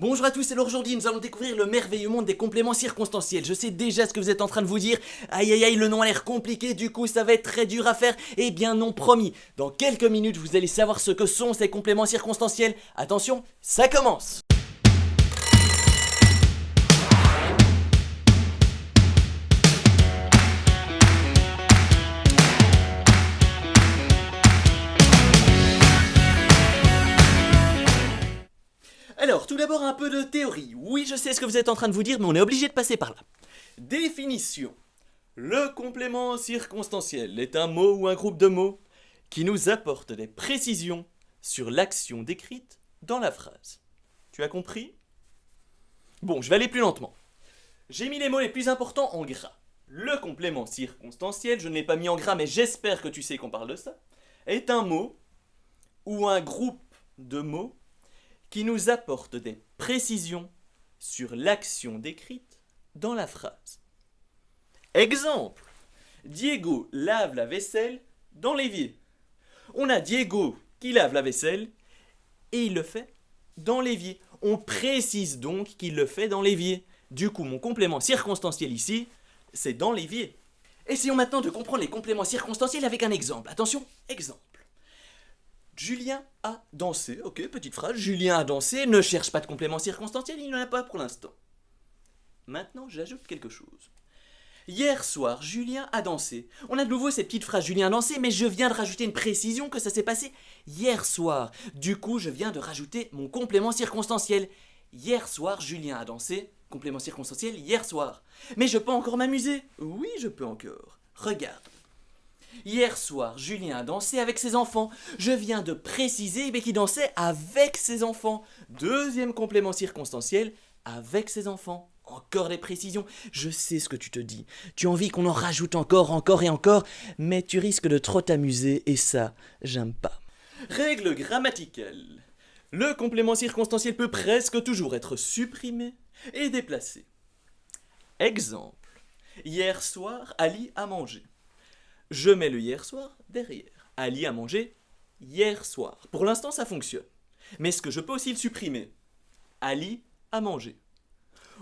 Bonjour à tous, c'est aujourd'hui nous allons découvrir le merveilleux monde des compléments circonstanciels. Je sais déjà ce que vous êtes en train de vous dire. Aïe aïe aïe, le nom a l'air compliqué, du coup ça va être très dur à faire. Eh bien non, promis. Dans quelques minutes, vous allez savoir ce que sont ces compléments circonstanciels. Attention, ça commence d'abord un peu de théorie. Oui, je sais ce que vous êtes en train de vous dire, mais on est obligé de passer par là. Définition. Le complément circonstanciel est un mot ou un groupe de mots qui nous apporte des précisions sur l'action décrite dans la phrase. Tu as compris? Bon, je vais aller plus lentement. J'ai mis les mots les plus importants en gras. Le complément circonstanciel, je ne l'ai pas mis en gras, mais j'espère que tu sais qu'on parle de ça, est un mot ou un groupe de mots qui nous apporte des précisions sur l'action décrite dans la phrase. Exemple Diego lave la vaisselle dans l'évier. On a Diego qui lave la vaisselle et il le fait dans l'évier. On précise donc qu'il le fait dans l'évier. Du coup, mon complément circonstanciel ici, c'est dans l'évier. Essayons maintenant de comprendre les compléments circonstanciels avec un exemple. Attention, exemple. Julien a dansé. Ok, petite phrase. Julien a dansé. Ne cherche pas de complément circonstanciel, il n'en a pas pour l'instant. Maintenant, j'ajoute quelque chose. Hier soir, Julien a dansé. On a de nouveau cette petite phrase Julien a dansé, mais je viens de rajouter une précision que ça s'est passé hier soir. Du coup, je viens de rajouter mon complément circonstanciel. Hier soir, Julien a dansé. Complément circonstanciel hier soir. Mais je peux encore m'amuser. Oui, je peux encore. Regarde. Hier soir, Julien a dansé avec ses enfants. Je viens de préciser qu'il dansait avec ses enfants. Deuxième complément circonstanciel, avec ses enfants. Encore des précisions. Je sais ce que tu te dis. Tu as envie qu'on en rajoute encore, encore et encore, mais tu risques de trop t'amuser et ça, j'aime pas. Règle grammaticale. Le complément circonstanciel peut presque toujours être supprimé et déplacé. Exemple. Hier soir, Ali a mangé je mets le hier soir derrière. Ali a mangé hier soir. Pour l'instant, ça fonctionne. Mais est-ce que je peux aussi le supprimer Ali a mangé.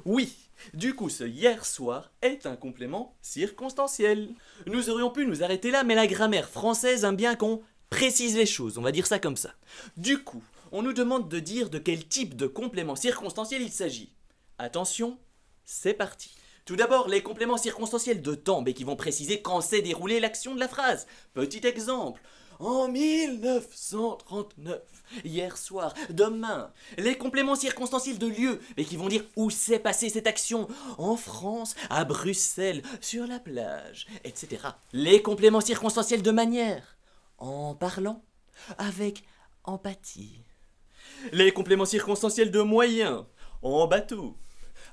Oui, du coup, ce hier soir est un complément circonstanciel. Nous aurions pu nous arrêter là, mais la grammaire française aime bien qu'on précise les choses, on va dire ça comme ça. Du coup, on nous demande de dire de quel type de complément circonstanciel il s'agit. Attention, c'est parti. Tout d'abord, les compléments circonstanciels de temps, mais qui vont préciser quand s'est déroulée l'action de la phrase. Petit exemple. En 1939, hier soir, demain. Les compléments circonstanciels de lieu, mais qui vont dire où s'est passée cette action. En France, à Bruxelles, sur la plage, etc. Les compléments circonstanciels de manière. En parlant, avec empathie. Les compléments circonstanciels de moyens. En bateau,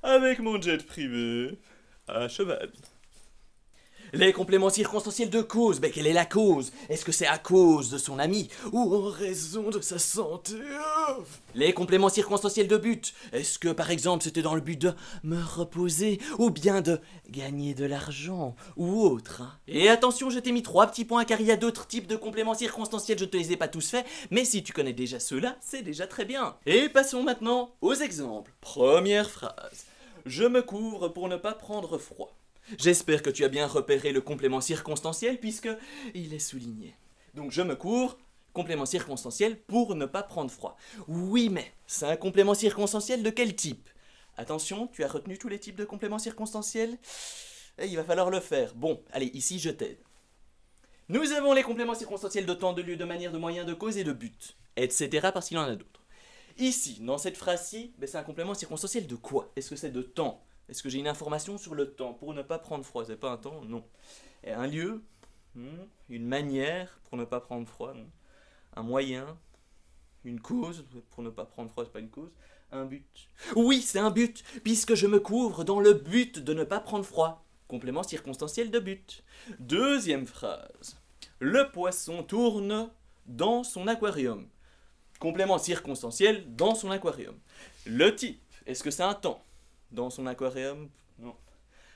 avec mon jet privé, à cheval. Les compléments circonstanciels de cause, mais quelle est la cause? Est-ce que c'est à cause de son ami ou en raison de sa santé? Les compléments circonstanciels de but, est-ce que par exemple c'était dans le but de me reposer ou bien de gagner de l'argent ou autre? Et attention, je t'ai mis trois petits points car il y a d'autres types de compléments circonstanciels, je te les ai pas tous faits, mais si tu connais déjà ceux-là, c'est déjà très bien. Et passons maintenant aux exemples. Première phrase. Je me couvre pour ne pas prendre froid. J'espère que tu as bien repéré le complément circonstanciel puisque il est souligné. Donc je me couvre, complément circonstanciel pour ne pas prendre froid. Oui, mais c'est un complément circonstanciel de quel type? Attention, tu as retenu tous les types de compléments circonstanciels il va falloir le faire. Bon, allez, ici je t'aide. Nous avons les compléments circonstanciels de temps, de lieu, de manière, de moyen, de cause et de but, etc. parce qu'il en a d'autres. Ici, dans cette phrase-ci, ben, c'est un complément circonstanciel de quoi? Est-ce que c'est de temps? Est-ce que j'ai une information sur le temps Pour ne pas prendre froid, c'est pas un temps Non. Et un lieu? Hmm, Une manière pour ne pas prendre froid non. Un moyen? Une cause pour ne pas prendre froid, c'est pas une cause Un but? Oui, c'est un but, puisque je me couvre dans le but de ne pas prendre froid. Complément circonstanciel de but. Deuxième phrase. Le poisson tourne dans son aquarium complément circonstanciel dans son aquarium. Le type, est-ce que c'est un temps? Dans son aquarium Non.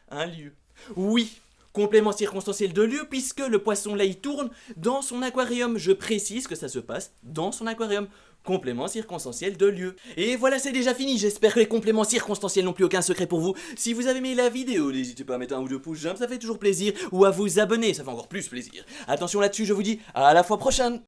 Un lieu Oui, complément circonstanciel de lieu, puisque le poisson là il tourne dans son aquarium. Je précise que ça se passe dans son aquarium. complément circonstanciel de lieu. Et voilà, c'est déjà fini. J'espère que les compléments circonstanciels n'ont plus aucun secret pour vous. Si vous avez aimé la vidéo, n'hésitez pas à mettre un ou deux pouces j'aime, ça fait toujours plaisir. Ou à vous abonner, ça fait encore plus plaisir. Attention là-dessus, je vous dis à la fois prochaine